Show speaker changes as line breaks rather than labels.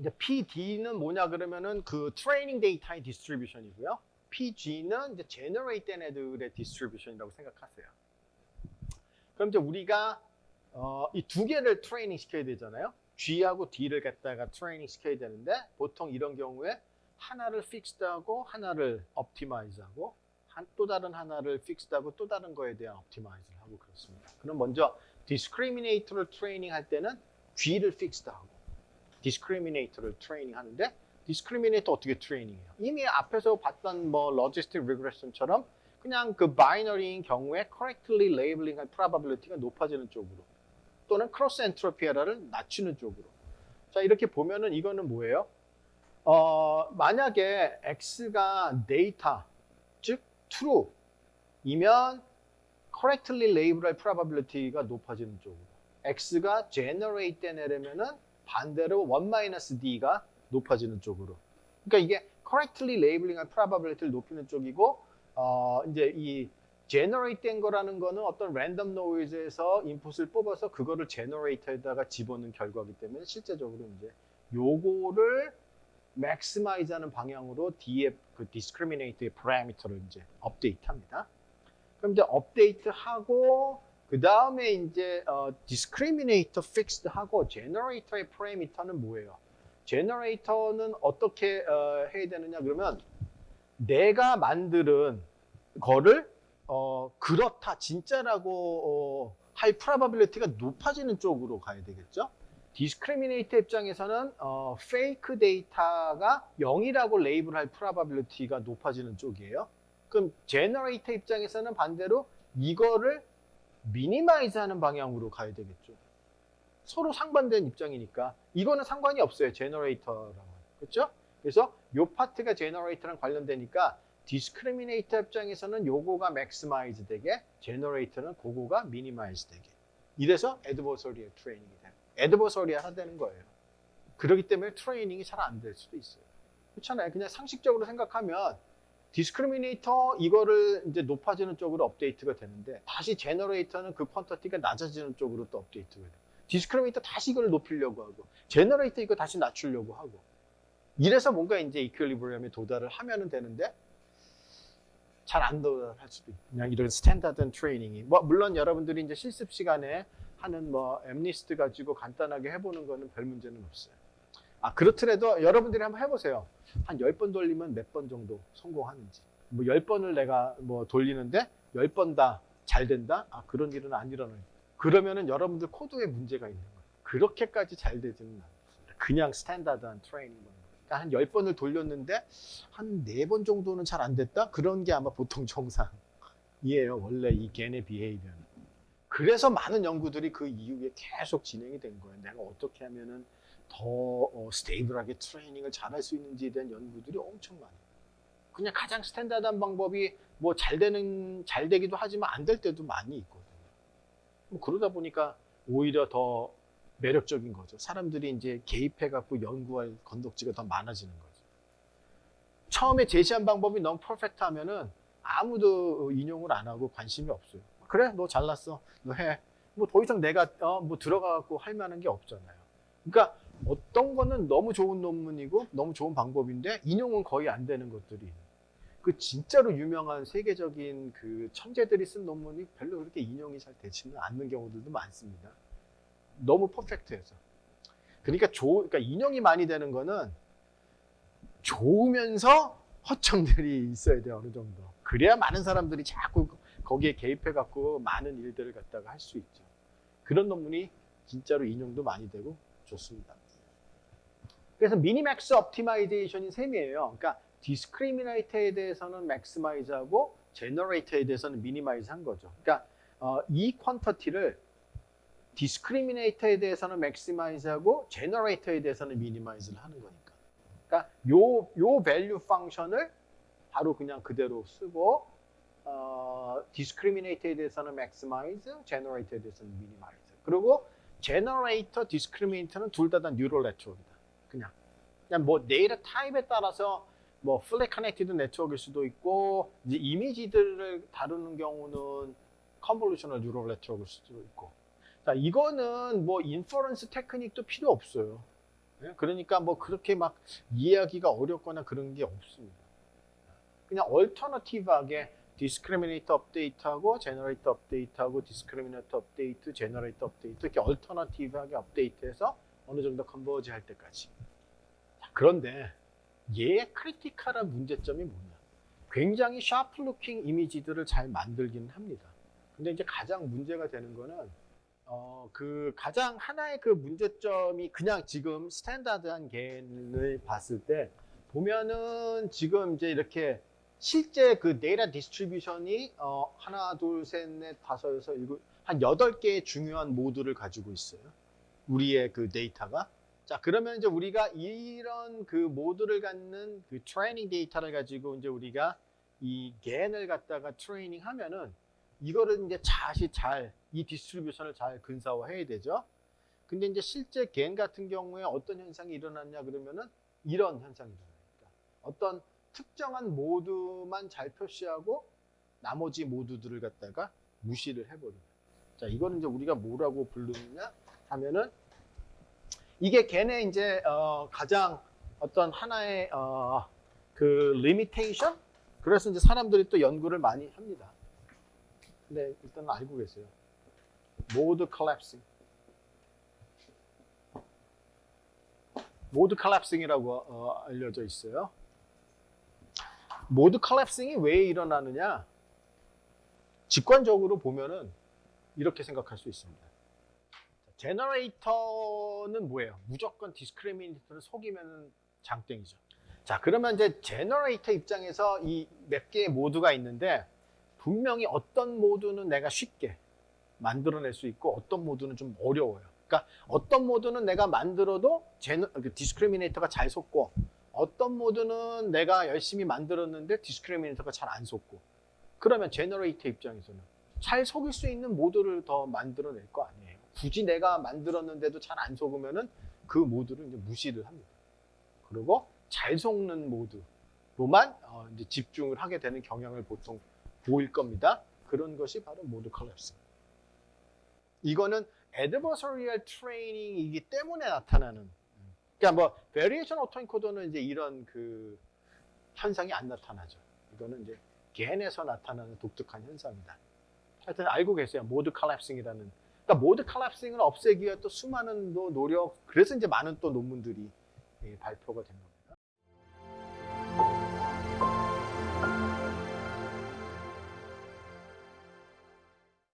이제 PD는 뭐냐 그러면은 그 트레이닝 데이터의 distribution이고요. PG는 이제 generate 된 애들의 distribution이라고 생각하세요. 그럼 이제 우리가 어, 이 두 개를 트레이닝 시켜야 되잖아요. G하고 D를 갖다가 트레이닝 시켜야 되는데 보통 이런 경우에 하나를 fixed하고 하나를 optimize하고 한, 또 다른 하나를 fixed하고 또 다른 거에 대한 optimize를 하고 그렇습니다. 그럼 먼저 discriminator를 트레이닝 할 때는 G를 fixed하고 discriminator를 트레이닝 하는데 discriminator 어떻게 트레이닝해요? 이미 앞에서 봤던 뭐 logistic regression처럼 그냥 그 binary인 경우에 correctly labeling 할 probability가 높아지는 쪽으로 또는 cross entropy error를 낮추는 쪽으로 자 이렇게 보면은 이거는 뭐예요? 어, 만약에 x가 데이터 즉 true이면 correctly label할 probability가 높아지는 쪽으로 x가 generate 된 애라면은 반대로 1-d가 높아지는 쪽으로 그러니까 이게 correctly labeling 할 probability를 높이는 쪽이고 어, 이제 이 generate 된 거라는 거는 어떤 random noise에서 input을 뽑아서 그거를 제너레이터에다가 집어넣은 결과이기 때문에 실제적으로 이제 요거를 maximize 하는 방향으로 D의 그 discriminate의 parameter를 이제 업데이트 합니다. 그럼 이제 업데이트 하고 그 다음에 이제 어, discriminator fixed 하고 generator의 parameter는 뭐예요? generator는 어떻게 어, 해야 되느냐 그러면 내가 만드는 거를 어, 그렇다 진짜라고 어, 할 probability가 높아지는 쪽으로 가야 되겠죠. discriminator 입장에서는 어, fake 데이터가 0이라고 label할 probability가 높아지는 쪽이에요. 그럼 generator 입장에서는 반대로 이거를 minimize 하는 방향으로 가야 되겠죠. 서로 상반된 입장이니까 이거는 상관이 없어요. generator랑은. 그렇죠? 그래서 요 파트가 generator랑 관련되니까 discriminator 입장에서는 요거가 maximize 되게 generator는 그거가 minimize 되게 이래서 adversarial training이 돼요. adversarial 하다는 거예요. 그렇기 때문에 트레이닝이 잘 안 될 수도 있어요. 그렇잖아요. 그냥 상식적으로 생각하면 discriminator 이거를 이제 높아지는 쪽으로 업데이트가 되는데 다시 generator는 그 quantity가 낮아지는 쪽으로 또 업데이트가 돼요. discriminator 다시 이걸 높이려고 하고 generator 이거 다시 낮추려고 하고 이래서 뭔가 이제 equilibrium에 도달을 하면은 되는데 잘 안 도달할 수도 있고 그냥 이런 standard training이 뭐 물론 여러분들이 이제 실습 시간에 하는 뭐 MNIST 가지고 간단하게 해보는 거는 별 문제는 없어요. 아 그렇더라도 여러분들이 한번 해보세요. 한 10번 돌리면 몇 번 정도 성공하는지. 뭐 10번을 내가 뭐 돌리는데 10번 다 잘 된다? 아 그런 일은 안 일어나요. 그러면은 여러분들 코드에 문제가 있는 거예요. 그렇게까지 잘 되지는 않습니다. 그냥 standard한 트레이닝 그러니까 한 10번을 돌렸는데 한 4번 정도는 잘 안 됐다? 그런 게 아마 보통 정상이에요. 원래 이 GAN의 behavior는. 그래서 많은 연구들이 그 이후에 계속 진행이 된 거예요. 내가 어떻게 하면은 더 어, stable하게 트레이닝을 잘할 수 있는지에 대한 연구들이 엄청 많아요. 그냥 가장 standard한 방법이 뭐 잘 되는 잘 되기도 하지만 안 될 때도 많이 있거든요. 뭐 그러다 보니까 오히려 더 매력적인 거죠. 사람들이 이제 개입해 갖고 연구할 건덕지가 더 많아지는 거죠. 처음에 제시한 방법이 너무 퍼펙트 하면은 아무도 인용을 안 하고 관심이 없어요. 그래, 너 잘났어, 너 해. 뭐 더 이상 내가 어, 뭐 들어가 갖고 할 만한 게 없잖아요. 그러니까 어떤 거는 너무 좋은 논문이고 너무 좋은 방법인데 인용은 거의 안 되는 것들이 그 진짜로 유명한 세계적인 그 천재들이 쓴 논문이 별로 그렇게 인용이 잘 되지는 않는 경우들도 많습니다. 너무 perfect해서. 그러니까 조, 그러니까 인용이 많이 되는 거는 좋으면서 허점들이 있어야 돼요 어느 정도. 그래야 많은 사람들이 자꾸 거기에 개입해 갖고 많은 일들을 갖다가 할 수 있죠. 그런 논문이 진짜로 인용도 많이 되고 좋습니다. 그래서 minimax optimization인 셈이에요. 그러니까 discriminator에 대해서는 maximize하고 generator에 대해서는 minimize 한 거죠. 그러니까 어, 이 퀀터티를 디스크리미네이터에 대해서는 맥시마이즈하고 제너레이터에 대해서는 미니마이즈를 하는 거니까. 그러니까 요, 요 value function을 바로 그냥 그대로 쓰고 어, discriminator에 대해서는 maximize, generator에 대해서는 minimize. 그리고 generator, discriminator는 둘 다 다 neural network이다. 그냥. 그냥 뭐 데이터 타입에 따라서 뭐 fully connected network일 수도 있고 이제 이미지들을 다루는 경우는 convolutional neural network일 수도 있고 자, 이거는 뭐 inference technique도 필요 없어요. 예? 그러니까 뭐 그렇게 막 이해하기가 어렵거나 그런 게 없습니다. 그냥 alternative하게 discriminator 업데이트하고 generator 업데이트하고 discriminator 업데이트, generator 업데이트 이렇게 alternative하게 업데이트해서 어느 정도 converge 할 때까지. 자, 그런데 얘의 critical한 문제점이 뭐냐? 굉장히 sharp looking 이미지들을 잘 만들기는 합니다. 근데 이제 가장 문제가 되는 거는 어, 그 가장 하나의 그 문제점이 그냥 지금 standard한 GAN을 봤을 때 보면은 지금 이제 이렇게 실제 그 data distribution이 어, 하나, 둘, 셋, 넷, 다섯, 여섯, 일곱, 한 여덟 개의 중요한 모드를 가지고 있어요. 우리의 그 데이터가. 자, 그러면 이제 우리가 이런 그 모드를 갖는 그 트레이닝 데이터를 가지고 이제 우리가 이 GAN을 갖다가 트레이닝 하면은 이거를 이제 다시 잘 이 distribution을 잘 근사화해야 되죠. 근데 이제 실제 GAN 같은 경우에 어떤 현상이 일어났냐 그러면은 이런 현상이 일어납니다. 어떤 특정한 모드만 잘 표시하고 나머지 모드들을 갖다가 무시를 해버립니다. 자, 이거는 이제 우리가 뭐라고 부르느냐 하면은 이게 GAN의 이제 어, 가장 어떤 하나의 어, 그 limitation? 그래서 이제 사람들이 또 연구를 많이 합니다. 근데 일단 알고 계세요. mode collapsing. Mode collapsing이라고 어, 알려져 있어요. Mode collapsing이 왜 일어나느냐? 직관적으로 보면은 이렇게 생각할 수 있습니다. Generator는 뭐예요? 무조건 discriminator를 속이면 장땡이죠. 자, 그러면 이제 generator 입장에서 이 몇 개의 모드가 있는데 분명히 어떤 모드는 내가 쉽게 만들어낼 수 있고 어떤 모드는 좀 어려워요. 그러니까 어떤 모드는 내가 만들어도 gener-, 그 discriminator가 잘 속고 어떤 모드는 내가 열심히 만들었는데 discriminator가 잘 안 속고 그러면 generator 입장에서는 잘 속일 수 있는 모드를 더 만들어낼 거 아니에요. 굳이 내가 만들었는데도 잘 안 속으면은 그 모드를 이제 무시를 합니다. 그리고 잘 속는 모드로만 어, 이제 집중을 하게 되는 경향을 보통 보일 겁니다. 그런 것이 바로 모드 컬랩스. 이거는 adversarial training이기 때문에 나타나는. 그러니까 뭐 variation autoencoder는 이제 이런 그 현상이 안 나타나죠. 이거는 이제 GAN에서 나타나는 독특한 현상이다. 하여튼 알고 계세요. Mode collapsing이라는. 그러니까 mode collapsing을 없애기 위해 또 수많은 또 노력, 그래서 이제 많은 또 논문들이 예, 발표가 된 겁니다.